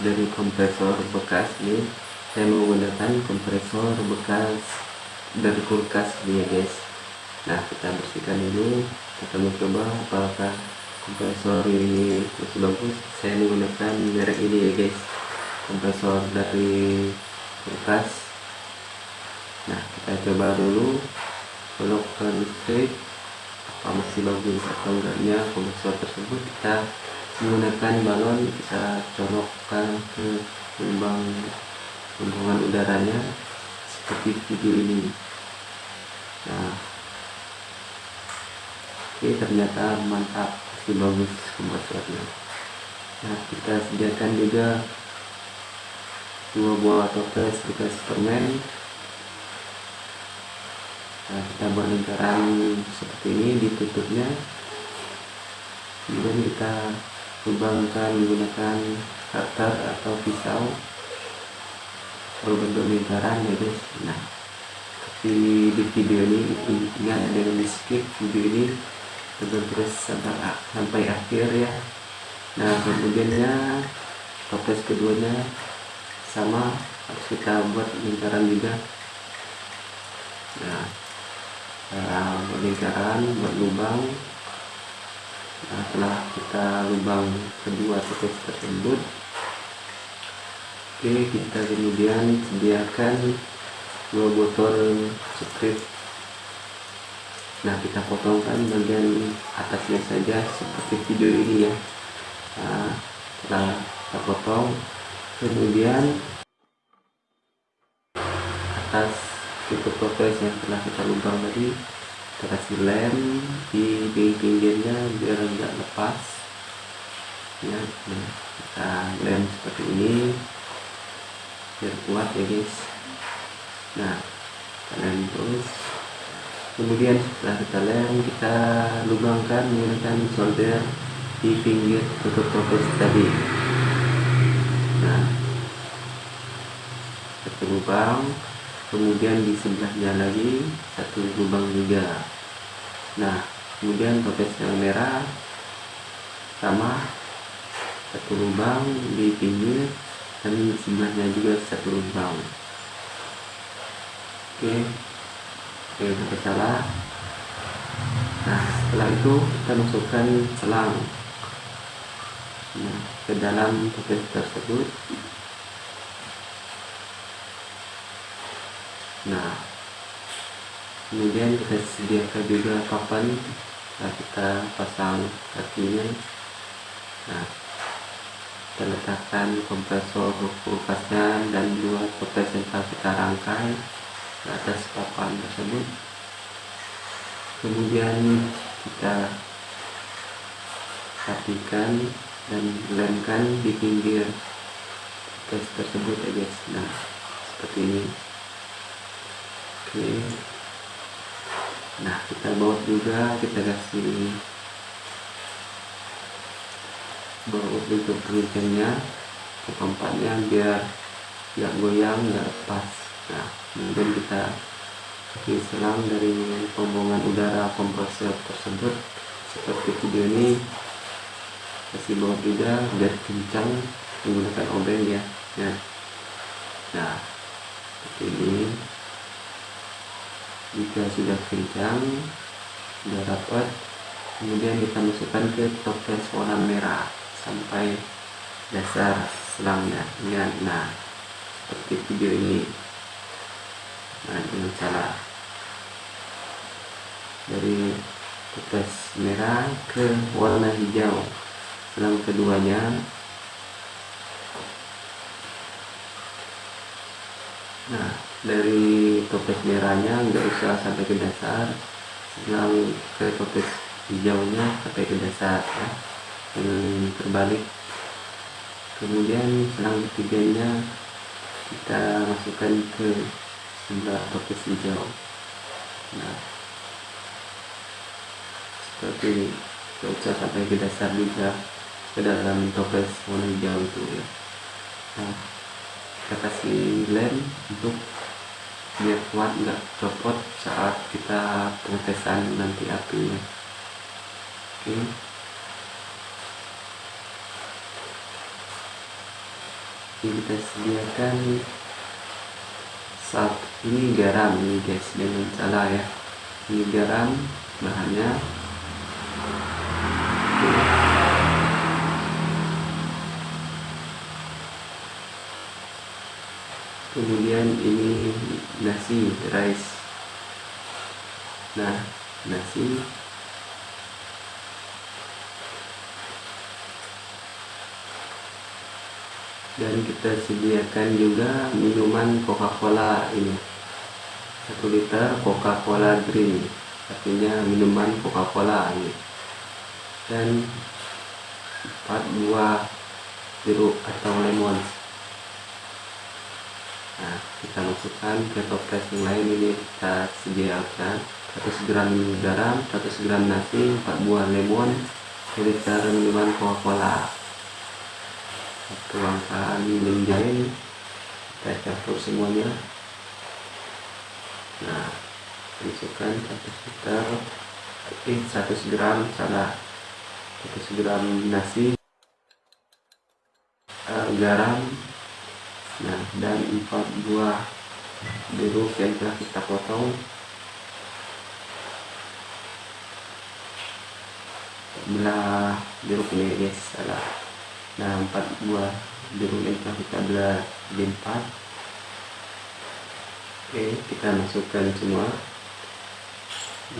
dari kompresor bekas ini. Saya menggunakan kompresor bekas dari kulkas ya guys. Nah kita bersihkan dulu kita mencoba apakah kompresor ini masih bagus. Saya menggunakan merek ini ya guys. Kompresor dari kulkas. Nah kita coba dulu. Colokkan listrik. Apa masih bagus atau enggaknya kompresor tersebut? Kita menggunakan balon kita colokkan ke lubang hubungan udaranya seperti video ini. Nah oke ternyata mantap masih bagus kompresornya nah kita sediakan juga dua buah toples bekas permen nah kita buat lingkaran seperti ini ditutupnya. Kemudian kita lubangkan menggunakan cutter atau pisau. Berbentuk lingkaran ya guys nah. Tapi di video ini ingat dengan di skip video ini. Terus sampai, sampai akhir ya. Nah kemudiannya toples keduanya sama. Harus kita buat lingkaran juga. Nah uh, lingkaran buat lubang nah, setelah kita lubang kedua titik tersebut. Oke kita kemudian sediakan dua botol sprit nah kita potongkan bagian atasnya saja seperti video ini ya. Nah, setelah kita potong kemudian atas tutup yang telah kita lubang tadi kita kasih lem di pinggirnya biar tidak lepas. Ya nah, kita lem seperti ini biar kuat ya guys. Nah lem terus. Kemudian setelah kita lem kita lubangkan menggunakan solder di pinggir tutup toples tadi. Nah kita lubang kemudian di sebelahnya lagi satu lubang juga. Nah kemudian toples yang merah sama satu lubang di pinggir dan di sebelahnya juga satu lubang. Oke oke sampai salah nah setelah itu kita masukkan selang. Nah, ke dalam toples tersebut nah kemudian kita sediakan juga papan nah kita pasang kakinya. Nah kita letakkan kompresor kulkasnya dan dua yang telah kita rangkai ke atas papan tersebut. Kemudian kita rapikan dan lemkan di pinggir toples tersebut ya guys. Nah seperti ini oke. Nah kita baut juga kita kasih baut untuk kencangnya ke tempatnya biar nggak goyang nggak lepas. Nah kemudian kita kasih selang dari pembuangan udara kompresor tersebut. Seperti video ini kasih baut juga biar kencang menggunakan obeng ya. Nah, nah seperti ini jika sudah kencang sudah rapat kemudian kita masukkan ke toples warna merah sampai dasar selangnya. Ya, nah seperti video ini. Nah dengan cara dari toples merah ke warna hijau. Selang keduanya nah dari toples merahnya nggak usah sampai ke dasar. Yang ke toples hijaunya sampai ke dasar ya. Yang terbalik. Kemudian selang ketiganya kita masukkan ke sebelah toples hijau. Nah seperti ini. Nggak usah sampai ke dasar juga ke dalam toples warna hijau itu ya. Nah kita kasih lem untuk biar kuat nggak copot saat kita pengetesan nanti apinya. Oke. Kita sediakan saat ini garam ini guys. Dengan salah ya. Ini garam bahannya kemudian ini nasi rice. Nah nasi. Dan kita sediakan juga minuman Coca-Cola ini. Satu liter Coca-Cola Green. Artinya minuman Coca-Cola ini. Dan empat buah jeruk atau lemon nah kita masukkan ke toples yang lain. Ini kita sediakan. 100 gram garam 100 gram nasi 4 buah lemon liter minuman Coca-Cola. Tuangkan menjahit kita campur semuanya. Nah masukkan 100 liter. Eh 100 gram salah. 100 gram nasi. Uh, garam nah dan 4 buah jeruk yang telah kita potong. Belah jeruk ini guys salah nah empat buah jeruk yang telah kita belah di empat. Oke kita masukkan semua.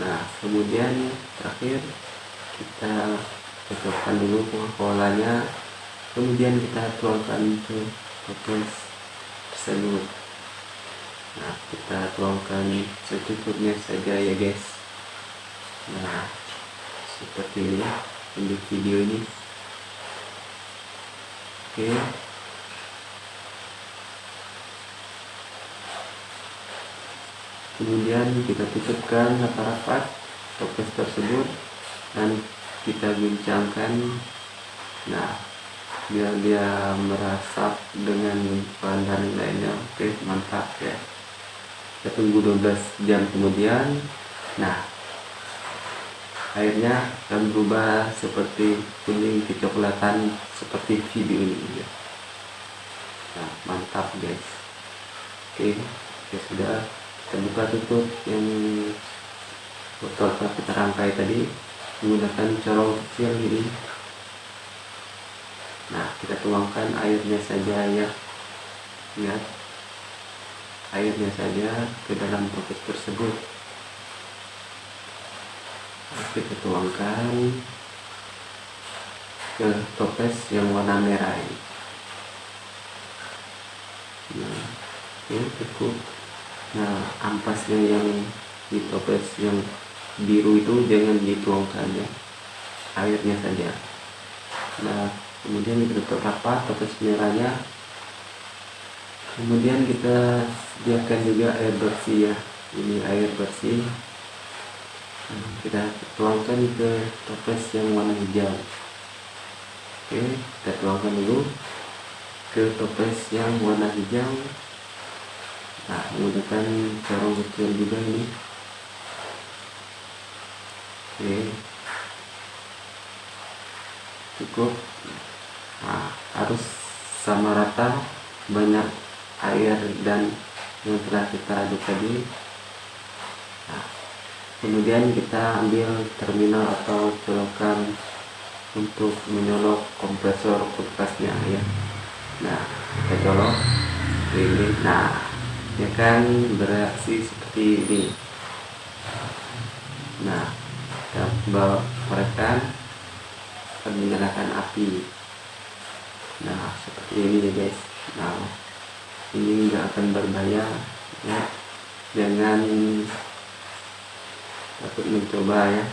Nah kemudian terakhir kita cocokkan dulu coca kemudian kita tuangkan ke toples tersebut nah kita tuangkan secukupnya saja ya guys nah seperti ini untuk video ini Oke. Kemudian kita tutupkan rapat-rapat toples tersebut dan kita guncangkan. Nah, biar dia merasap dengan bahan lainnya. Oke, mantap ya. Kita tunggu 12 jam kemudian. Nah, airnya akan berubah seperti kuning kecoklatan seperti video ini ya. nah mantap guys oke ya sudah kita buka tutup yang botol kita rangkai tadi menggunakan corong kecil ini nah kita tuangkan airnya saja ya. Lihat airnya saja ke dalam toples tersebut. Kita tuangkan ke toples yang warna merah ini. Nah ya cukup. Nah ampasnya yang di toples yang biru itu jangan dituangkan ya. Airnya saja. Nah kemudian kita tutup rapat toples merahnya kemudian kita sediakan juga air bersih ya. Ini air bersih. Kita tuangkan ke toples yang warna hijau. Oke kita tuangkan dulu ke toples yang warna hijau. Nah menggunakan corong kecil juga ini. Oke. Cukup nah, harus sama rata banyak air dan yang telah kita aduk tadi. Nah, kemudian kita ambil terminal atau colokan untuk menyolok kompresor kulkasnya ya. Nah kita colok ini. Nah ya kan bereaksi seperti ini. Nah kita bawa korekan akan menyalakan api nah seperti ini ya guys. Nah ini enggak akan berbahaya ya. Jangan takut mencoba ya.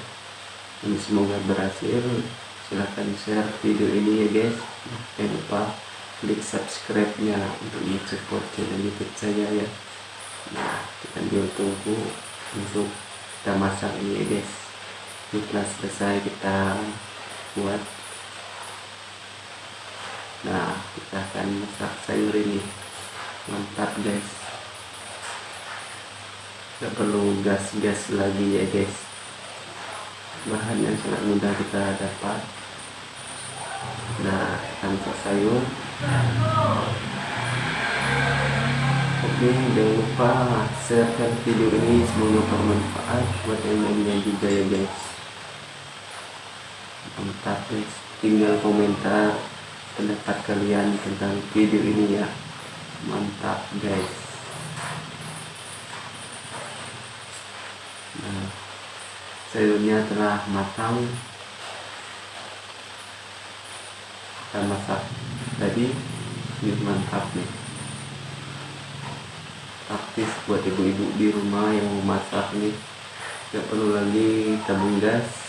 Ini semoga berhasil. Silahkan share video ini ya guys. Jangan lupa klik subscribe nya untuk support channel youtube saya ya. Nah kita ambil tunggu untuk kita masak ini ya guys. Setelah selesai kita buat nah kita akan masak sayur ini. Mantap guys. Tidak perlu gas-gas lagi ya guys. Bahan yang sangat mudah kita dapat. Nah kita masak sayur. Oke, jangan lupa share video ini semoga bermanfaat buat yang lainnya juga ya guys. Mantap guys, tinggal komentar pendapat kalian tentang video ini ya. Mantap guys. Nah, sayurnya telah matang. Kita masak tadi, ini mantap nih praktis buat ibu-ibu di rumah yang mau masak nih tidak perlu lagi tabung gas